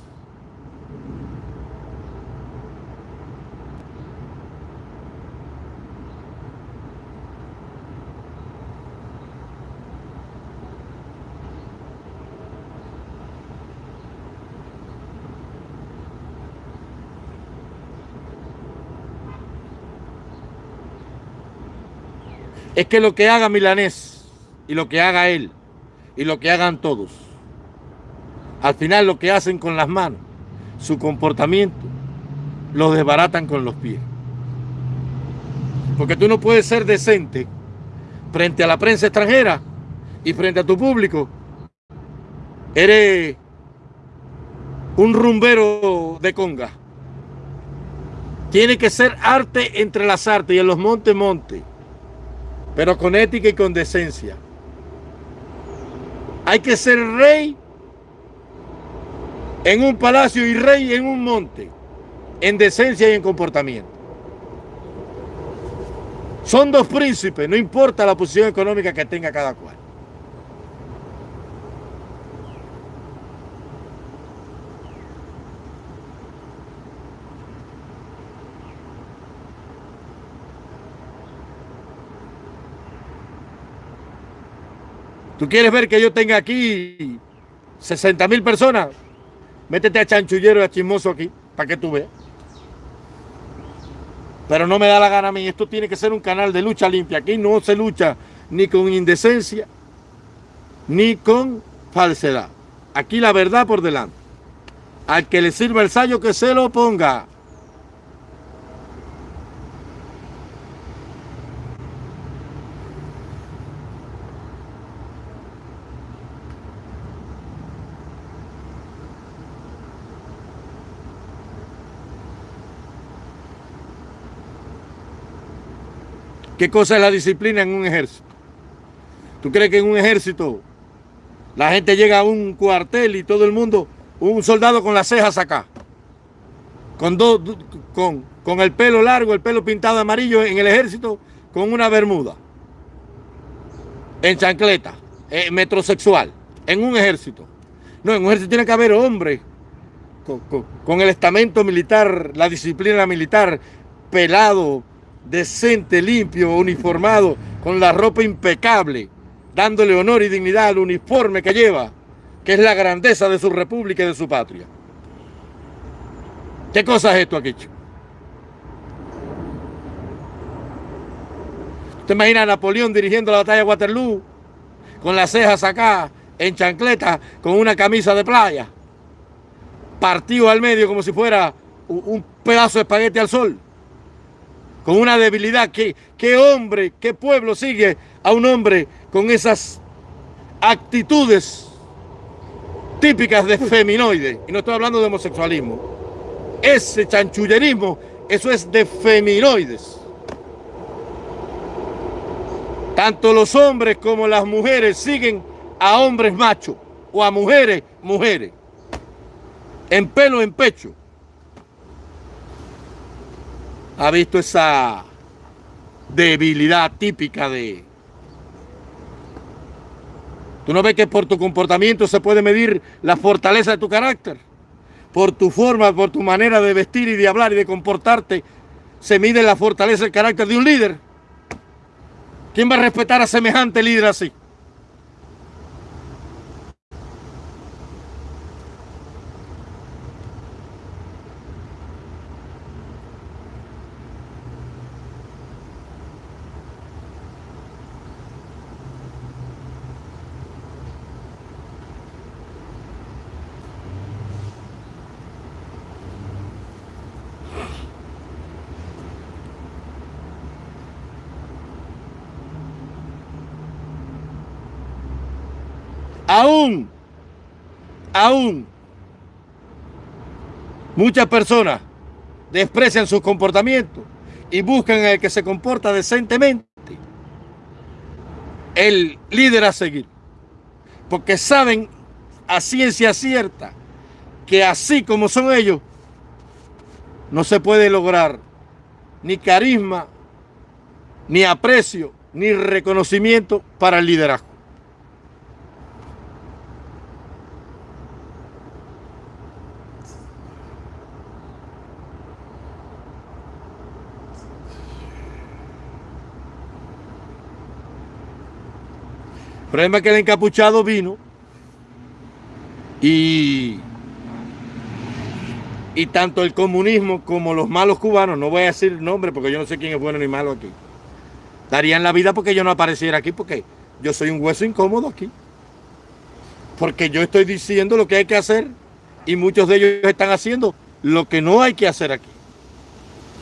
Es que lo que haga Milanés y lo que haga él y lo que hagan todos, al final lo que hacen con las manos, su comportamiento, lo desbaratan con los pies. Porque tú no puedes ser decente frente a la prensa extranjera y frente a tu público. Eres un rumbero de conga. Tiene que ser arte entre las artes y en los montes, montes pero con ética y con decencia. Hay que ser rey en un palacio y rey en un monte, en decencia y en comportamiento. Son dos príncipes, no importa la posición económica que tenga cada cual. ¿Tú quieres ver que yo tenga aquí 60 mil personas? Métete a chanchullero y a chismoso aquí, para que tú veas. Pero no me da la gana a mí. Esto tiene que ser un canal de lucha limpia. Aquí no se lucha ni con indecencia, ni con falsedad. Aquí la verdad por delante. Al que le sirva el sallo, que se lo ponga. ¿Qué cosa es la disciplina en un ejército? ¿Tú crees que en un ejército la gente llega a un cuartel y todo el mundo, un soldado con las cejas acá, con, dos, con, con el pelo largo, el pelo pintado amarillo en el ejército, con una bermuda, en chancleta, metrosexual, en un ejército? No, en un ejército tiene que haber hombres con el estamento militar, la disciplina militar, pelado, decente, limpio, uniformado, con la ropa impecable, dándole honor y dignidad al uniforme que lleva, que es la grandeza de su república y de su patria. ¿Qué cosa es esto aquí? ¿Usted imagina a Napoleón dirigiendo la batalla de Waterloo con las cejas acá, en chancleta, con una camisa de playa, partido al medio como si fuera un pedazo de espagueti al sol? Con una debilidad. ¿Qué, ¿Qué hombre, qué pueblo sigue a un hombre con esas actitudes típicas de feminoide? Y no estoy hablando de homosexualismo. Ese chanchullerismo, eso es de feminoides. Tanto los hombres como las mujeres siguen a hombres machos o a mujeres, mujeres. En pelo, en pecho ha visto esa debilidad típica de... ¿Tú no ves que por tu comportamiento se puede medir la fortaleza de tu carácter? Por tu forma, por tu manera de vestir y de hablar y de comportarte, se mide la fortaleza del carácter de un líder. ¿Quién va a respetar a semejante líder así? Aún, aún, muchas personas desprecian su comportamiento y buscan el que se comporta decentemente el líder a seguir. Porque saben a ciencia cierta que así como son ellos, no se puede lograr ni carisma, ni aprecio, ni reconocimiento para el liderazgo. Problema es que el encapuchado vino y, y tanto el comunismo como los malos cubanos, no voy a decir nombre porque yo no sé quién es bueno ni malo aquí, darían la vida porque yo no apareciera aquí porque yo soy un hueso incómodo aquí. Porque yo estoy diciendo lo que hay que hacer y muchos de ellos están haciendo lo que no hay que hacer aquí.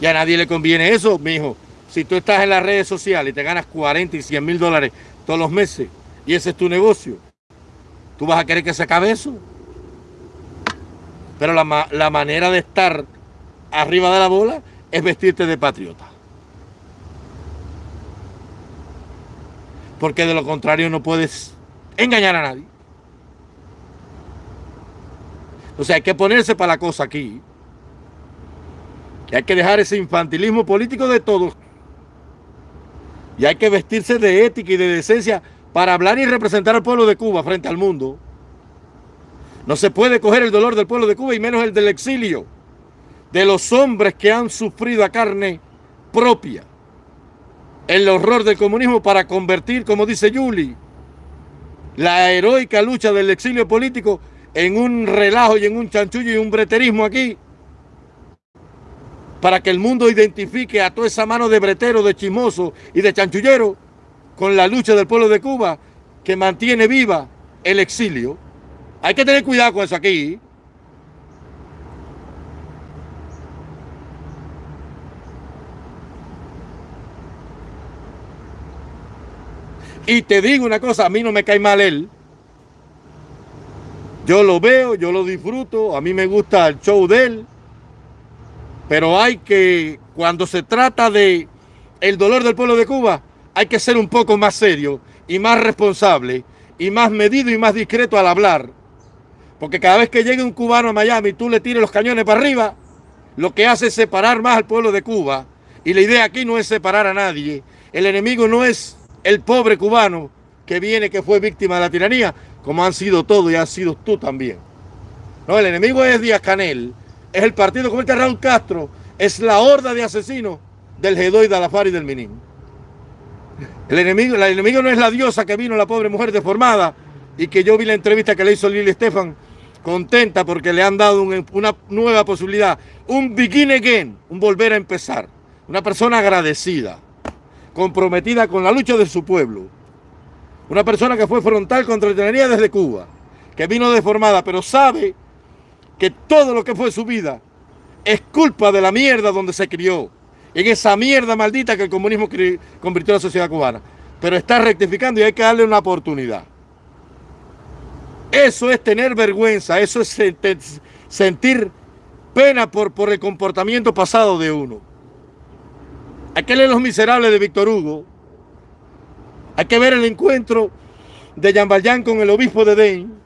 Y a nadie le conviene eso, mi hijo. Si tú estás en las redes sociales y te ganas 40 y 100 mil dólares todos los meses y ese es tu negocio, ¿tú vas a querer que se acabe eso? Pero la, la manera de estar arriba de la bola es vestirte de patriota. porque de lo contrario no puedes engañar a nadie. O sea, hay que ponerse para la cosa aquí. Y hay que dejar ese infantilismo político de todos. Y hay que vestirse de ética y de decencia para hablar y representar al pueblo de Cuba frente al mundo. No se puede coger el dolor del pueblo de Cuba y menos el del exilio. De los hombres que han sufrido a carne propia el horror del comunismo para convertir, como dice Yuli, la heroica lucha del exilio político en un relajo y en un chanchullo y un breterismo aquí, para que el mundo identifique a toda esa mano de bretero, de chismoso y de chanchullero con la lucha del pueblo de Cuba que mantiene viva el exilio. Hay que tener cuidado con eso aquí. Y te digo una cosa, a mí no me cae mal él. Yo lo veo, yo lo disfruto, a mí me gusta el show de él. Pero hay que, cuando se trata de el dolor del pueblo de Cuba, hay que ser un poco más serio y más responsable y más medido y más discreto al hablar. Porque cada vez que llegue un cubano a Miami y tú le tires los cañones para arriba, lo que hace es separar más al pueblo de Cuba. Y la idea aquí no es separar a nadie. El enemigo no es el pobre cubano que viene, que fue víctima de la tiranía, como han sido todos y has sido tú también. No, el enemigo es Díaz Canel, es el partido el Raúl Castro, es la horda de asesinos del Gedoy, de Alafar y del Minín. El enemigo, el enemigo no es la diosa que vino, la pobre mujer deformada, y que yo vi la entrevista que le hizo Lili Estefan, contenta porque le han dado una nueva posibilidad, un begin again, un volver a empezar, una persona agradecida comprometida con la lucha de su pueblo. Una persona que fue frontal contra la tiranía desde Cuba, que vino deformada, pero sabe que todo lo que fue su vida es culpa de la mierda donde se crió, en esa mierda maldita que el comunismo convirtió a la sociedad cubana. Pero está rectificando y hay que darle una oportunidad. Eso es tener vergüenza, eso es sentir pena por, el comportamiento pasado de uno. Hay que leer Los Miserables de Víctor Hugo. Hay que ver el encuentro de Jean Valjean con el obispo de Dane.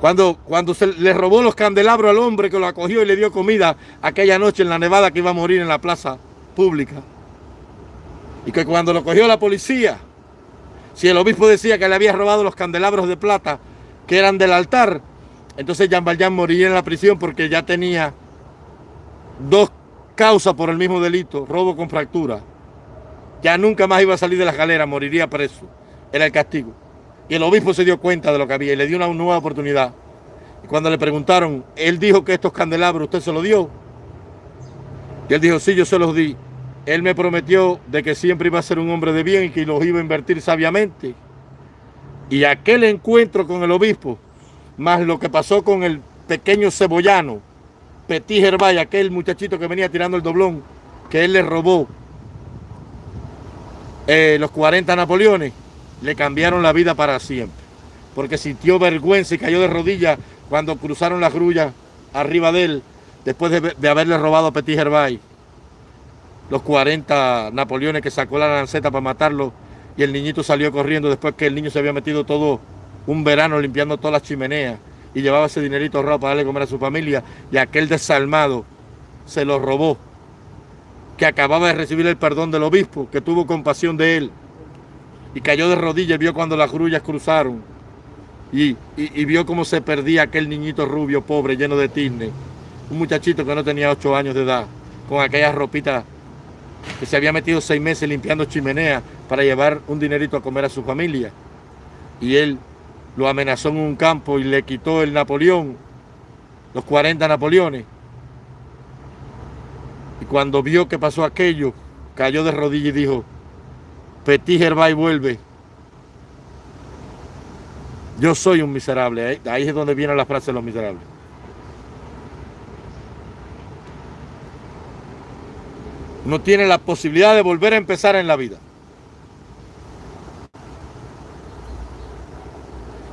Cuando, cuando se le robó los candelabros al hombre que lo acogió y le dio comida aquella noche en la nevada que iba a morir en la plaza pública. Y que cuando lo cogió la policía, si el obispo decía que le había robado los candelabros de plata que eran del altar, entonces Jean Valjean moriría en la prisión porque ya tenía dos causa por el mismo delito, robo con fractura, ya nunca más iba a salir de la galera, moriría preso. Era el castigo. Y el obispo se dio cuenta de lo que había y le dio una nueva oportunidad. Y cuando le preguntaron, él dijo que estos candelabros usted se los dio. Y él dijo, sí, yo se los di. Él me prometió de que siempre iba a ser un hombre de bien y que los iba a invertir sabiamente. Y aquel encuentro con el obispo, más lo que pasó con el pequeño cebollano, Petit Gervay, aquel muchachito que venía tirando el doblón, que él le robó eh, los 40 Napoleones, le cambiaron la vida para siempre. Porque sintió vergüenza y cayó de rodillas cuando cruzaron las grullas arriba de él, después de, haberle robado a Petit Gervay los 40 Napoleones que sacó la lanceta para matarlo y el niñito salió corriendo después que el niño se había metido todo un verano limpiando todas las chimeneas y llevaba ese dinerito ahorrado para darle comer a su familia y aquel desalmado se lo robó que acababa de recibir el perdón del obispo, que tuvo compasión de él, y cayó de rodillas, vio cuando las grullas cruzaron, y, vio cómo se perdía aquel niñito rubio, pobre, lleno de tizne, un muchachito que no tenía ocho años de edad, con aquellas ropitas que se había metido seis meses limpiando chimenea para llevar un dinerito a comer a su familia. Y él lo amenazó en un campo y le quitó el Napoleón, los 40 Napoleones. Y cuando vio que pasó aquello, cayó de rodillas y dijo, Petit Gervais vuelve. Yo soy un miserable. Ahí es donde viene la frase de los miserables. no tiene la posibilidad de volver a empezar en la vida.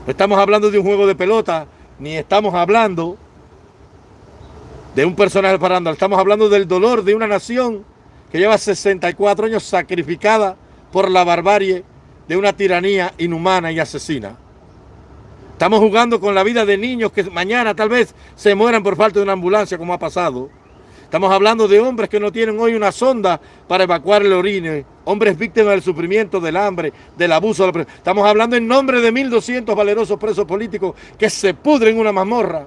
No estamos hablando de un juego de pelota, ni estamos hablando de un personaje parando, estamos hablando del dolor de una nación que lleva 64 años sacrificada por la barbarie de una tiranía inhumana y asesina. Estamos jugando con la vida de niños que mañana tal vez se mueran por falta de una ambulancia como ha pasado. Estamos hablando de hombres que no tienen hoy una sonda para evacuar el orine, hombres víctimas del sufrimiento, del hambre, del abuso. Estamos hablando en nombre de 1.200 valerosos presos políticos que se pudren en una mazmorra.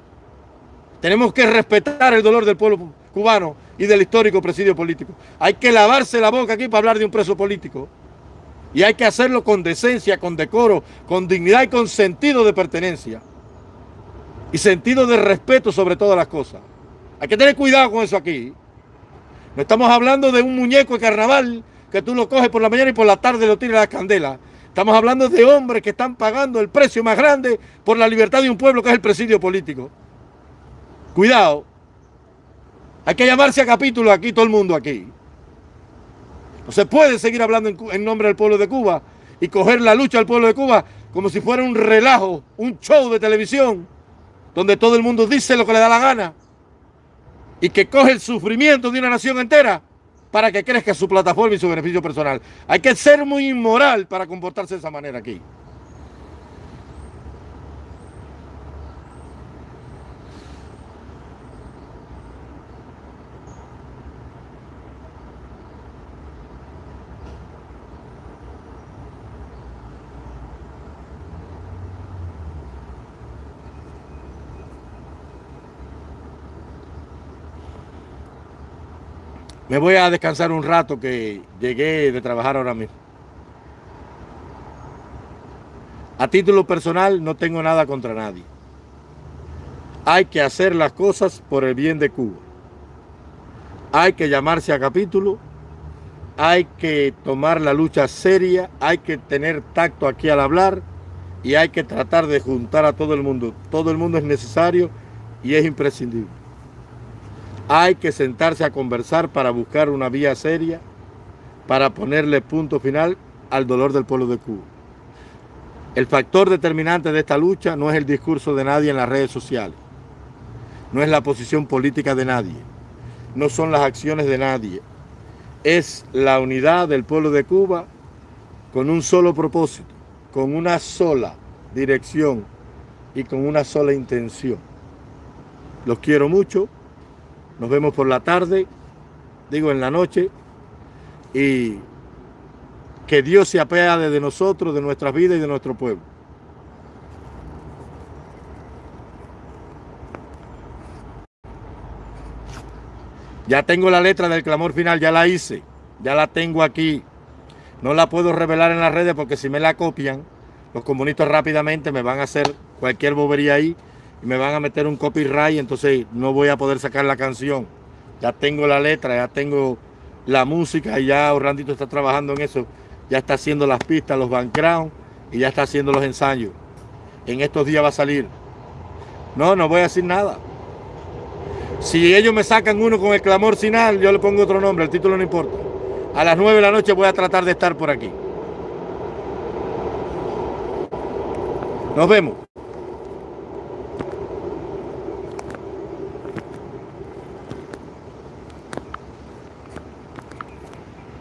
Tenemos que respetar el dolor del pueblo cubano y del histórico presidio político. Hay que lavarse la boca aquí para hablar de un preso político. Y hay que hacerlo con decencia, con decoro, con dignidad y con sentido de pertenencia. Y sentido de respeto sobre todas las cosas. Hay que tener cuidado con eso aquí. No estamos hablando de un muñeco de carnaval que tú lo coges por la mañana y por la tarde lo tiras a la candela. Estamos hablando de hombres que están pagando el precio más grande por la libertad de un pueblo que es el presidio político. Cuidado. Hay que llamarse a capítulo aquí, todo el mundo aquí. No se puede seguir hablando en, en nombre del pueblo de Cuba y coger la lucha del pueblo de Cuba como si fuera un relajo, un show de televisión, donde todo el mundo dice lo que le da la gana y que coge el sufrimiento de una nación entera para que crezca su plataforma y su beneficio personal. Hay que ser muy inmoral para comportarse de esa manera aquí. Me voy a descansar un rato que llegué de trabajar ahora mismo. A título personal no tengo nada contra nadie. Hay que hacer las cosas por el bien de Cuba. Hay que llamarse a capítulo. Hay que tomar la lucha seria. Hay que tener tacto aquí al hablar. Y hay que tratar de juntar a todo el mundo. Todo el mundo es necesario y es imprescindible. Hay que sentarse a conversar para buscar una vía seria para ponerle punto final al dolor del pueblo de Cuba. El factor determinante de esta lucha no es el discurso de nadie en las redes sociales, no es la posición política de nadie, no son las acciones de nadie, es la unidad del pueblo de Cuba con un solo propósito, con una sola dirección y con una sola intención. Los quiero mucho. Nos vemos por la tarde, digo en la noche, y que Dios se apiade de nosotros, de nuestras vidas y de nuestro pueblo. Ya tengo la letra del clamor final, ya la hice, ya la tengo aquí. No la puedo revelar en las redes porque si me la copian, los comunistas rápidamente me van a hacer cualquier bobería ahí me van a meter un copyright, entonces no voy a poder sacar la canción. Ya tengo la letra, ya tengo la música y ya Orlandito está trabajando en eso. Ya está haciendo las pistas, los background y ya está haciendo los ensayos. En estos días va a salir. No, no voy a decir nada. Si ellos me sacan uno con el clamor final, yo le pongo otro nombre, el título no importa. A las 9 de la noche voy a tratar de estar por aquí. Nos vemos.